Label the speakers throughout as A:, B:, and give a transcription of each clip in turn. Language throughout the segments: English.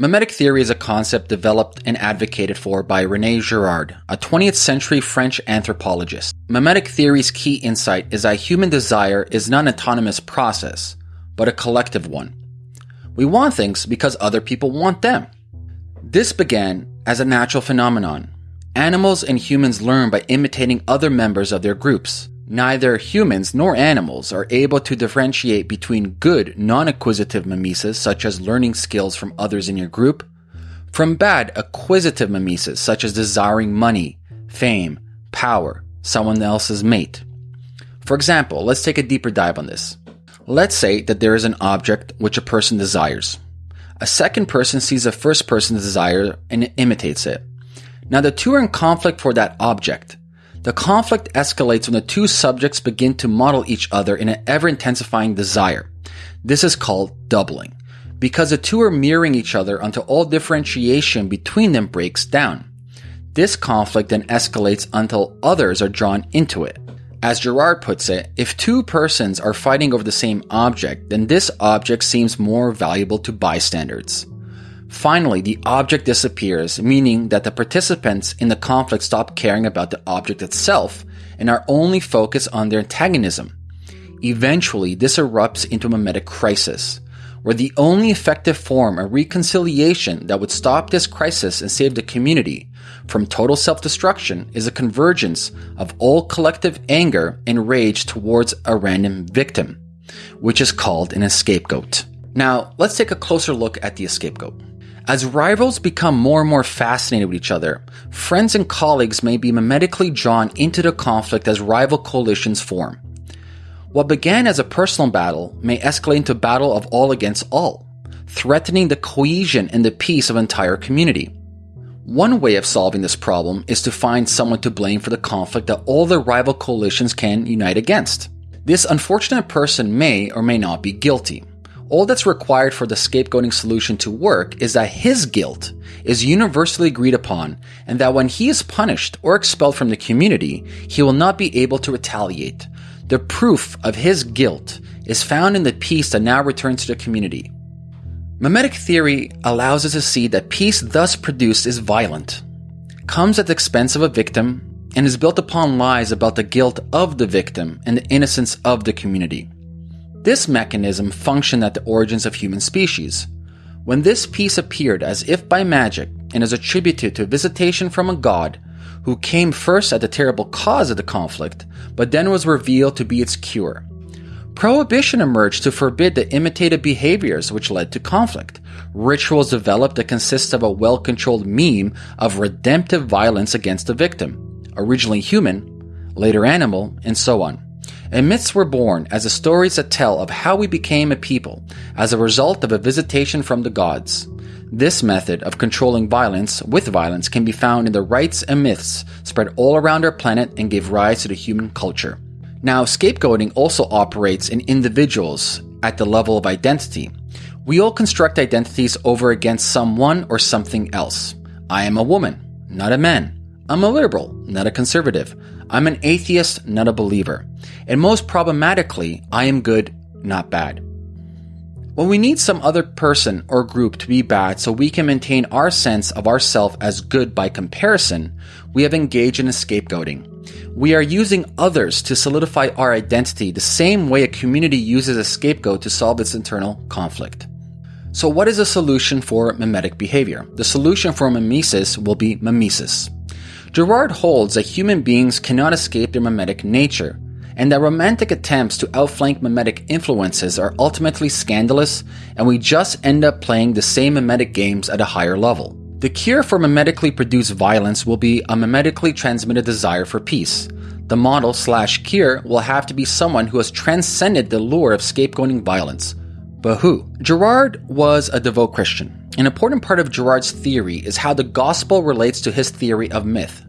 A: Mimetic theory is a concept developed and advocated for by Rene Girard, a 20th century French anthropologist. Mimetic theory's key insight is that human desire is not an autonomous process, but a collective one. We want things because other people want them. This began as a natural phenomenon. Animals and humans learn by imitating other members of their groups. Neither humans nor animals are able to differentiate between good, non-acquisitive mimesis, such as learning skills from others in your group, from bad, acquisitive mimesis, such as desiring money, fame, power, someone else's mate. For example, let's take a deeper dive on this. Let's say that there is an object which a person desires. A second person sees a first person's desire and imitates it. Now the two are in conflict for that object. The conflict escalates when the two subjects begin to model each other in an ever intensifying desire. This is called doubling, because the two are mirroring each other until all differentiation between them breaks down. This conflict then escalates until others are drawn into it. As Girard puts it, if two persons are fighting over the same object, then this object seems more valuable to bystanders. Finally, the object disappears, meaning that the participants in the conflict stop caring about the object itself and are only focused on their antagonism. Eventually, this erupts into a mimetic crisis, where the only effective form of reconciliation that would stop this crisis and save the community from total self-destruction is a convergence of all collective anger and rage towards a random victim, which is called an scapegoat. Now, let's take a closer look at the scapegoat. As rivals become more and more fascinated with each other, friends and colleagues may be mimetically drawn into the conflict as rival coalitions form. What began as a personal battle may escalate into a battle of all against all, threatening the cohesion and the peace of an entire community. One way of solving this problem is to find someone to blame for the conflict that all the rival coalitions can unite against. This unfortunate person may or may not be guilty. All that's required for the scapegoating solution to work is that his guilt is universally agreed upon and that when he is punished or expelled from the community, he will not be able to retaliate. The proof of his guilt is found in the peace that now returns to the community. Mimetic theory allows us to see that peace thus produced is violent, comes at the expense of a victim, and is built upon lies about the guilt of the victim and the innocence of the community. This mechanism functioned at the origins of human species. When this peace appeared as if by magic and is attributed to visitation from a god who came first at the terrible cause of the conflict, but then was revealed to be its cure. Prohibition emerged to forbid the imitated behaviors which led to conflict. Rituals developed that consist of a well controlled meme of redemptive violence against the victim, originally human, later animal, and so on and myths were born as the stories that tell of how we became a people as a result of a visitation from the gods. This method of controlling violence with violence can be found in the rites and myths spread all around our planet and gave rise to the human culture. Now, scapegoating also operates in individuals at the level of identity. We all construct identities over against someone or something else. I am a woman, not a man. I'm a liberal, not a conservative. I'm an atheist, not a believer. And most problematically, I am good, not bad. When we need some other person or group to be bad so we can maintain our sense of ourself as good by comparison, we have engaged in scapegoating. We are using others to solidify our identity the same way a community uses a scapegoat to solve its internal conflict. So what is the solution for mimetic behavior? The solution for mimesis will be mimesis. Girard holds that human beings cannot escape their mimetic nature, and that romantic attempts to outflank mimetic influences are ultimately scandalous, and we just end up playing the same mimetic games at a higher level. The cure for mimetically produced violence will be a mimetically transmitted desire for peace. The model slash cure will have to be someone who has transcended the lure of scapegoating violence. But who? Girard was a devout Christian. An important part of Girard's theory is how the gospel relates to his theory of myth.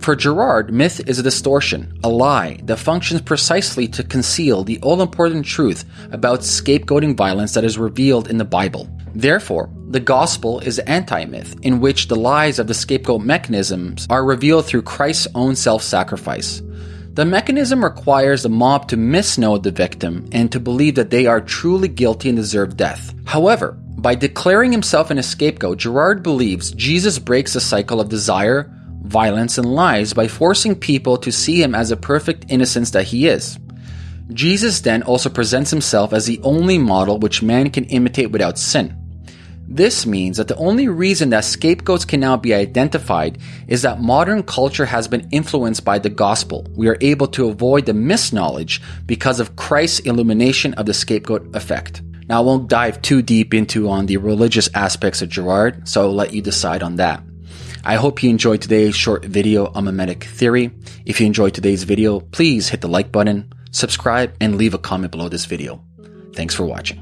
A: For Girard, myth is a distortion, a lie that functions precisely to conceal the all important truth about scapegoating violence that is revealed in the Bible. Therefore, the gospel is anti myth, in which the lies of the scapegoat mechanisms are revealed through Christ's own self sacrifice. The mechanism requires the mob to misknow the victim and to believe that they are truly guilty and deserve death. However, By declaring himself an scapegoat, Girard believes Jesus breaks the cycle of desire, violence, and lies by forcing people to see him as a perfect innocence that he is. Jesus then also presents himself as the only model which man can imitate without sin. This means that the only reason that scapegoats can now be identified is that modern culture has been influenced by the gospel. We are able to avoid the misknowledge because of Christ's illumination of the scapegoat effect. Now, I won't dive too deep into on the religious aspects of Girard, so I'll let you decide on that. I hope you enjoyed today's short video on mimetic theory. If you enjoyed today's video, please hit the like button, subscribe, and leave a comment below this video. Thanks for watching.